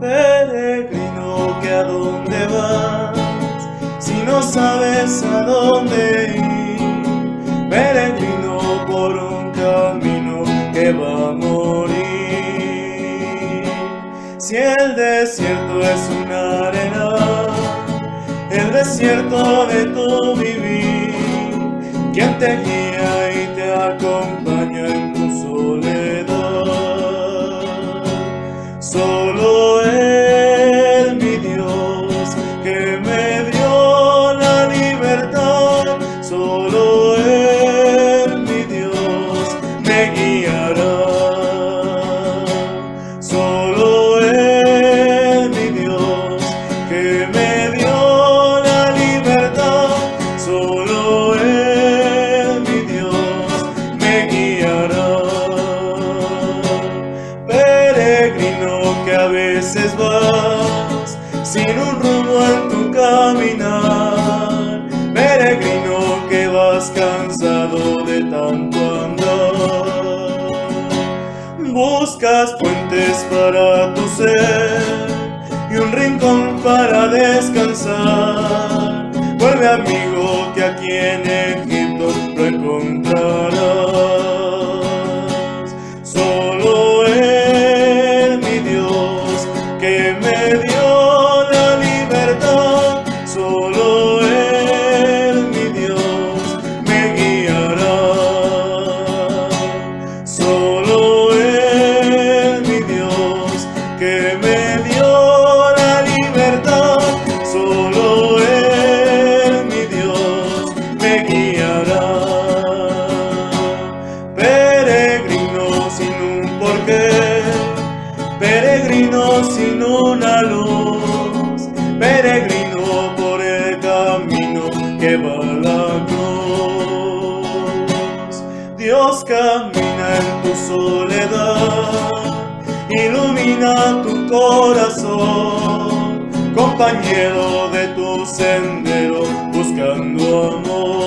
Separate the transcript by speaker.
Speaker 1: Peregrino, que a dónde vas, si no sabes a dónde ir. Peregrino por un camino que va a morir. Si el desierto es una arena, el desierto de tu vivir, quien te guía y te acompaña Solo Él, mi Dios, me guiará. Solo Él, mi Dios, que me dio la libertad. Solo Él, mi Dios, me guiará. Peregrino que a veces vas sin un rumbo en tu caminar. Tanto andar. Buscas puentes para tu ser y un rincón para descansar. Vuelve amigo que aquí en Egipto lo encontrarás. Peregrino sin una luz, peregrino por el camino que va a la cruz. Dios camina en tu soledad, ilumina tu corazón, compañero de tu sendero, buscando amor.